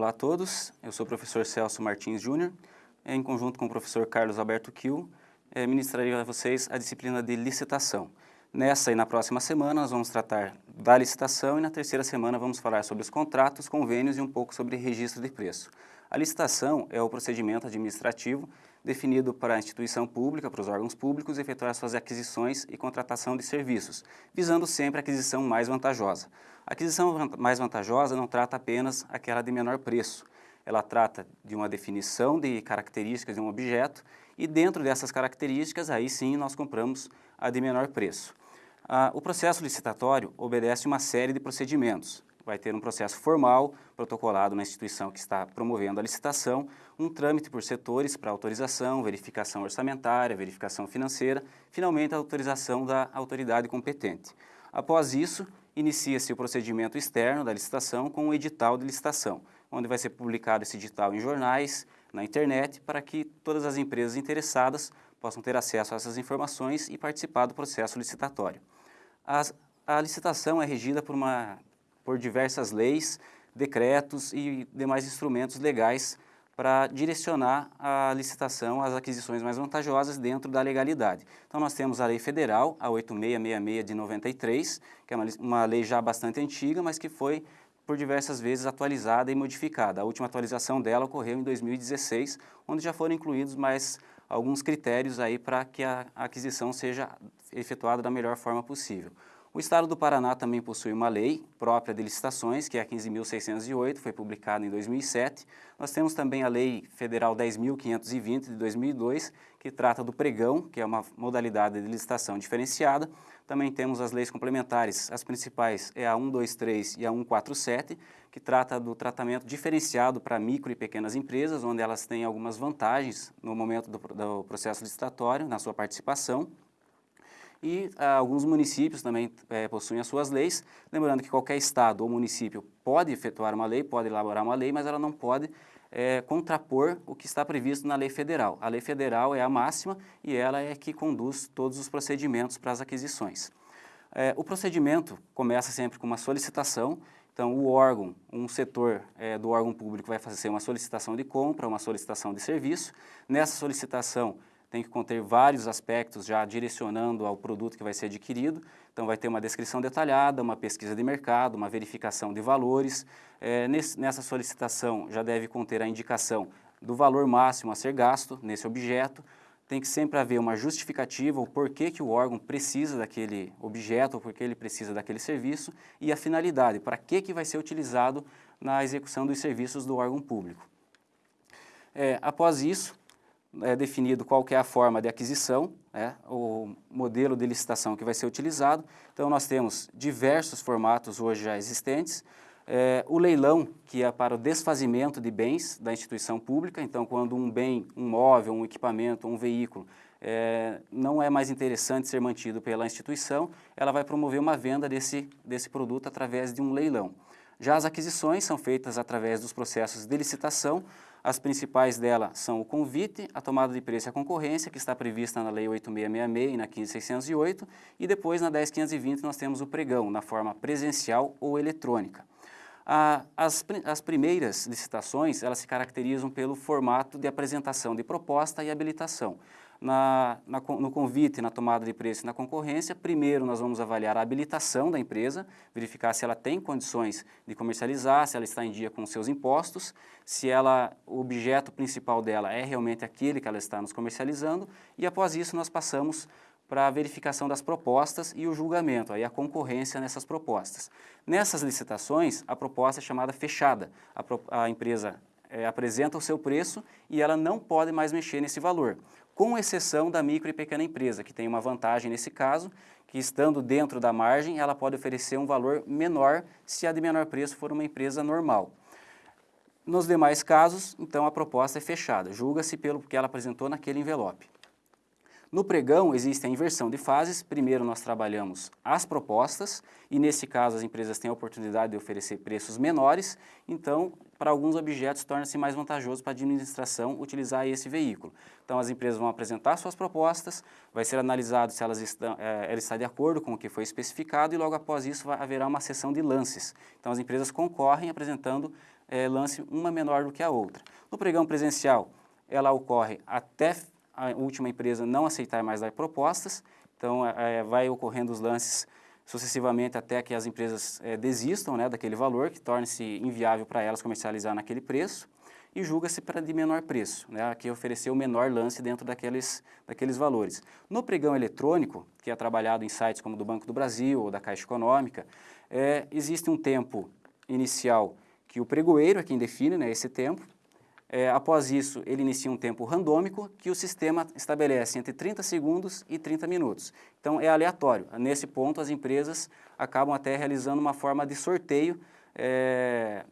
Olá a todos, eu sou o professor Celso Martins Júnior, em conjunto com o professor Carlos Alberto Kiel, eh, ministrarei a vocês a disciplina de licitação. Nessa e na próxima semana nós vamos tratar da licitação e na terceira semana vamos falar sobre os contratos, convênios e um pouco sobre registro de preço. A licitação é o procedimento administrativo definido para a instituição pública, para os órgãos públicos, efetuar suas aquisições e contratação de serviços, visando sempre a aquisição mais vantajosa. A aquisição mais vantajosa não trata apenas aquela de menor preço, ela trata de uma definição de características de um objeto e dentro dessas características, aí sim, nós compramos a de menor preço. Ah, o processo licitatório obedece uma série de procedimentos, vai ter um processo formal, protocolado na instituição que está promovendo a licitação, um trâmite por setores para autorização, verificação orçamentária, verificação financeira, finalmente a autorização da autoridade competente. Após isso, inicia-se o procedimento externo da licitação com o edital de licitação, onde vai ser publicado esse edital em jornais, na internet, para que todas as empresas interessadas possam ter acesso a essas informações e participar do processo licitatório. As, a licitação é regida por uma por diversas leis, decretos e demais instrumentos legais para direcionar a licitação às aquisições mais vantajosas dentro da legalidade. Então nós temos a lei federal, a 8666 de 93, que é uma, uma lei já bastante antiga, mas que foi por diversas vezes atualizada e modificada. A última atualização dela ocorreu em 2016, onde já foram incluídos mais alguns critérios aí para que a aquisição seja efetuada da melhor forma possível. O Estado do Paraná também possui uma lei própria de licitações, que é a 15.608, foi publicada em 2007. Nós temos também a Lei Federal 10.520 de 2002, que trata do pregão, que é uma modalidade de licitação diferenciada. Também temos as leis complementares, as principais é a 123 e a 147, que trata do tratamento diferenciado para micro e pequenas empresas, onde elas têm algumas vantagens no momento do, do processo licitatório, na sua participação e ah, alguns municípios também é, possuem as suas leis, lembrando que qualquer estado ou município pode efetuar uma lei, pode elaborar uma lei, mas ela não pode é, contrapor o que está previsto na lei federal. A lei federal é a máxima e ela é que conduz todos os procedimentos para as aquisições. É, o procedimento começa sempre com uma solicitação, então o órgão, um setor é, do órgão público vai fazer uma solicitação de compra, uma solicitação de serviço. Nessa solicitação tem que conter vários aspectos já direcionando ao produto que vai ser adquirido. Então vai ter uma descrição detalhada, uma pesquisa de mercado, uma verificação de valores. É, nesse, nessa solicitação já deve conter a indicação do valor máximo a ser gasto nesse objeto. Tem que sempre haver uma justificativa, o porquê que o órgão precisa daquele objeto, ou porquê ele precisa daquele serviço, e a finalidade, para que, que vai ser utilizado na execução dos serviços do órgão público. É, após isso, é definido qual que é a forma de aquisição, né, o modelo de licitação que vai ser utilizado. Então, nós temos diversos formatos hoje já existentes. É, o leilão, que é para o desfazimento de bens da instituição pública. Então, quando um bem, um móvel, um equipamento, um veículo, é, não é mais interessante ser mantido pela instituição, ela vai promover uma venda desse, desse produto através de um leilão. Já as aquisições são feitas através dos processos de licitação, as principais dela são o convite, a tomada de preço e a concorrência, que está prevista na Lei 8666 e na 15608, e depois na 10520 nós temos o pregão, na forma presencial ou eletrônica. as, as primeiras licitações, elas se caracterizam pelo formato de apresentação de proposta e habilitação na, na, no convite, na tomada de preço e na concorrência, primeiro nós vamos avaliar a habilitação da empresa, verificar se ela tem condições de comercializar, se ela está em dia com seus impostos, se ela, o objeto principal dela é realmente aquele que ela está nos comercializando, e após isso nós passamos para a verificação das propostas e o julgamento, aí a concorrência nessas propostas. Nessas licitações, a proposta é chamada fechada. A, a empresa é, apresenta o seu preço e ela não pode mais mexer nesse valor com exceção da micro e pequena empresa, que tem uma vantagem nesse caso, que estando dentro da margem, ela pode oferecer um valor menor se a de menor preço for uma empresa normal. Nos demais casos, então, a proposta é fechada, julga-se pelo que ela apresentou naquele envelope. No pregão existe a inversão de fases, primeiro nós trabalhamos as propostas e nesse caso as empresas têm a oportunidade de oferecer preços menores, então para alguns objetos torna-se mais vantajoso para a administração utilizar esse veículo. Então as empresas vão apresentar suas propostas, vai ser analisado se elas estão, é, ela está de acordo com o que foi especificado e logo após isso vai, haverá uma sessão de lances. Então as empresas concorrem apresentando é, lance uma menor do que a outra. No pregão presencial, ela ocorre até a última empresa não aceitar mais dar propostas, então é, vai ocorrendo os lances sucessivamente até que as empresas é, desistam né, daquele valor, que torne-se inviável para elas comercializar naquele preço, e julga-se para de menor preço, né, que ofereceu o menor lance dentro daqueles, daqueles valores. No pregão eletrônico, que é trabalhado em sites como do Banco do Brasil ou da Caixa Econômica, é, existe um tempo inicial que o pregoeiro é quem define né, esse tempo, é, após isso, ele inicia um tempo randômico que o sistema estabelece entre 30 segundos e 30 minutos. Então, é aleatório. Nesse ponto, as empresas acabam até realizando uma forma de sorteio é,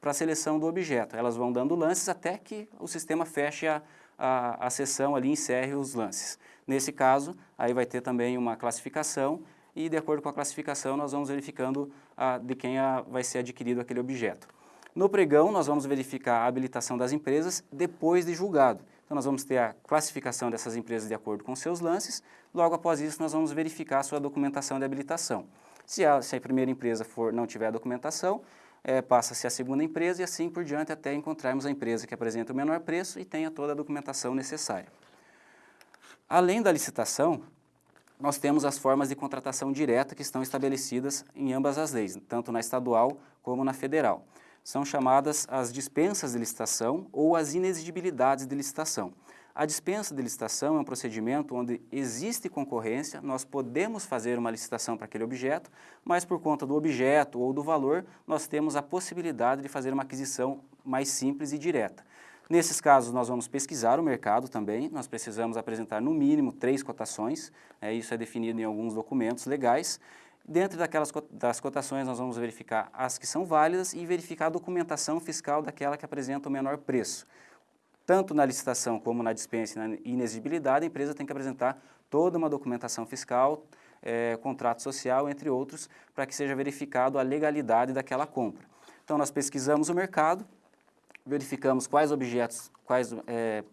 para a seleção do objeto. Elas vão dando lances até que o sistema feche a, a, a sessão ali, encerre os lances. Nesse caso, aí vai ter também uma classificação e, de acordo com a classificação, nós vamos verificando a, de quem a, vai ser adquirido aquele objeto. No pregão, nós vamos verificar a habilitação das empresas depois de julgado. Então, nós vamos ter a classificação dessas empresas de acordo com seus lances. Logo após isso, nós vamos verificar a sua documentação de habilitação. Se a, se a primeira empresa for, não tiver a documentação, é, passa-se a segunda empresa e assim por diante até encontrarmos a empresa que apresenta o menor preço e tenha toda a documentação necessária. Além da licitação, nós temos as formas de contratação direta que estão estabelecidas em ambas as leis, tanto na estadual como na federal são chamadas as dispensas de licitação ou as inexigibilidades de licitação. A dispensa de licitação é um procedimento onde existe concorrência, nós podemos fazer uma licitação para aquele objeto, mas por conta do objeto ou do valor, nós temos a possibilidade de fazer uma aquisição mais simples e direta. Nesses casos, nós vamos pesquisar o mercado também, nós precisamos apresentar no mínimo três cotações, é, isso é definido em alguns documentos legais, Dentro daquelas das cotações, nós vamos verificar as que são válidas e verificar a documentação fiscal daquela que apresenta o menor preço. Tanto na licitação como na dispensa e na inexigibilidade, a empresa tem que apresentar toda uma documentação fiscal, é, contrato social, entre outros, para que seja verificado a legalidade daquela compra. Então, nós pesquisamos o mercado, verificamos quais objetos, quais, é,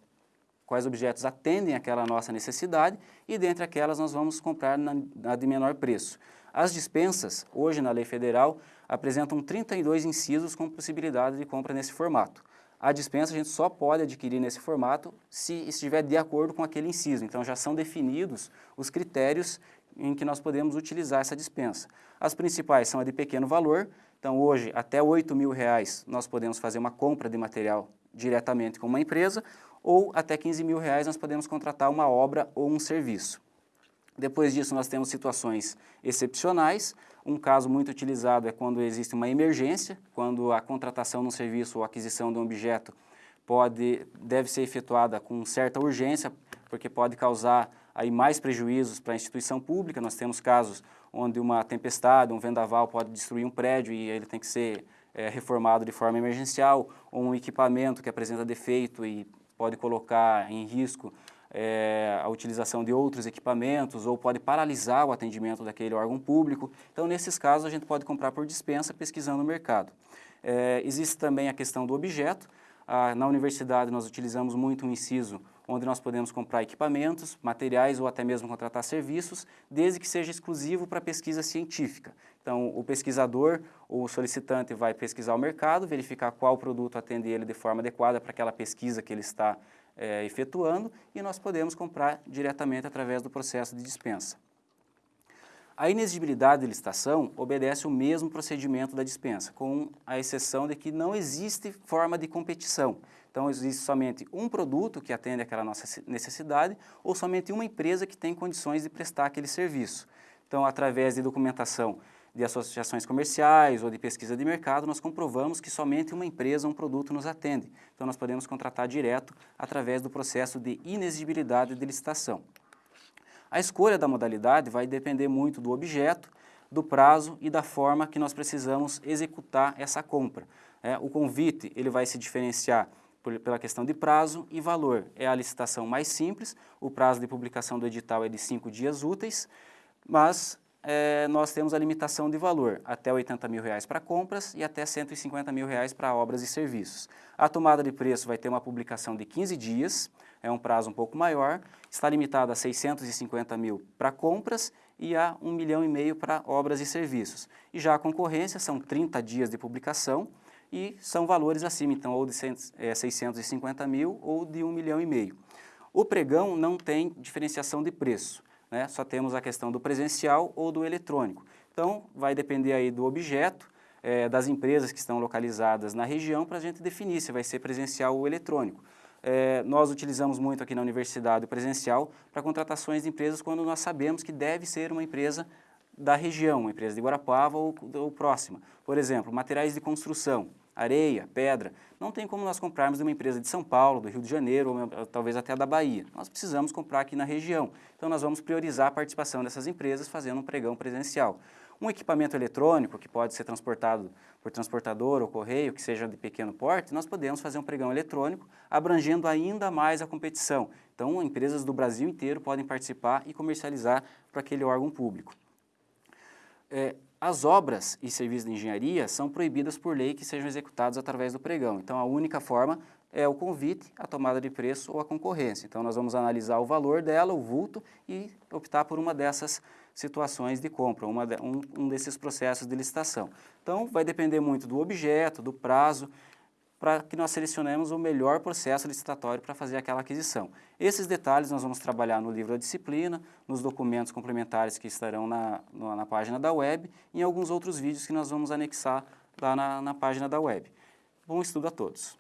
quais objetos atendem aquela nossa necessidade e, dentre aquelas, nós vamos comprar na, na de menor preço. As dispensas, hoje na lei federal, apresentam 32 incisos com possibilidade de compra nesse formato. A dispensa a gente só pode adquirir nesse formato se estiver de acordo com aquele inciso. Então já são definidos os critérios em que nós podemos utilizar essa dispensa. As principais são a de pequeno valor, então hoje até R$ mil reais nós podemos fazer uma compra de material diretamente com uma empresa ou até R$ mil reais nós podemos contratar uma obra ou um serviço. Depois disso, nós temos situações excepcionais. Um caso muito utilizado é quando existe uma emergência, quando a contratação de um serviço ou aquisição de um objeto pode, deve ser efetuada com certa urgência, porque pode causar aí mais prejuízos para a instituição pública. Nós temos casos onde uma tempestade, um vendaval pode destruir um prédio e ele tem que ser é, reformado de forma emergencial, ou um equipamento que apresenta defeito e pode colocar em risco é, a utilização de outros equipamentos ou pode paralisar o atendimento daquele órgão público. Então, nesses casos, a gente pode comprar por dispensa pesquisando o mercado. É, existe também a questão do objeto. Ah, na universidade, nós utilizamos muito um inciso onde nós podemos comprar equipamentos, materiais ou até mesmo contratar serviços, desde que seja exclusivo para pesquisa científica. Então, o pesquisador ou o solicitante vai pesquisar o mercado, verificar qual produto atende ele de forma adequada para aquela pesquisa que ele está é, efetuando e nós podemos comprar diretamente através do processo de dispensa. A inexigibilidade de licitação obedece o mesmo procedimento da dispensa, com a exceção de que não existe forma de competição. Então, existe somente um produto que atende aquela nossa necessidade ou somente uma empresa que tem condições de prestar aquele serviço. Então, através de documentação de associações comerciais ou de pesquisa de mercado, nós comprovamos que somente uma empresa um produto nos atende. Então, nós podemos contratar direto através do processo de inexigibilidade de licitação. A escolha da modalidade vai depender muito do objeto, do prazo e da forma que nós precisamos executar essa compra. É, o convite ele vai se diferenciar por, pela questão de prazo e valor. É a licitação mais simples, o prazo de publicação do edital é de cinco dias úteis, mas é, nós temos a limitação de valor, até 80 mil reais para compras e até 150 mil reais para obras e serviços. A tomada de preço vai ter uma publicação de 15 dias, é um prazo um pouco maior, está limitada a 650 mil para compras e a 1 milhão e meio para obras e serviços. E já a concorrência são 30 dias de publicação e são valores acima, então, ou de 650 mil ou de 1 milhão e meio. O pregão não tem diferenciação de preço, né? só temos a questão do presencial ou do eletrônico. Então, vai depender aí do objeto, é, das empresas que estão localizadas na região para a gente definir se vai ser presencial ou eletrônico. É, nós utilizamos muito aqui na universidade o presencial para contratações de empresas quando nós sabemos que deve ser uma empresa da região, uma empresa de Guarapava ou, ou próxima. Por exemplo, materiais de construção, areia, pedra. Não tem como nós comprarmos de uma empresa de São Paulo, do Rio de Janeiro, ou talvez até da Bahia. Nós precisamos comprar aqui na região. Então nós vamos priorizar a participação dessas empresas fazendo um pregão presencial. Um equipamento eletrônico que pode ser transportado por transportador ou correio, que seja de pequeno porte, nós podemos fazer um pregão eletrônico, abrangendo ainda mais a competição. Então, empresas do Brasil inteiro podem participar e comercializar para aquele órgão público. É, as obras e serviços de engenharia são proibidas por lei que sejam executados através do pregão. Então, a única forma é o convite, a tomada de preço ou a concorrência. Então, nós vamos analisar o valor dela, o vulto, e optar por uma dessas situações de compra, uma um, um desses processos de licitação. Então, vai depender muito do objeto, do prazo, para que nós selecionemos o melhor processo licitatório para fazer aquela aquisição. Esses detalhes nós vamos trabalhar no livro da disciplina, nos documentos complementares que estarão na, na, na página da web e em alguns outros vídeos que nós vamos anexar lá na, na página da web. Bom estudo a todos!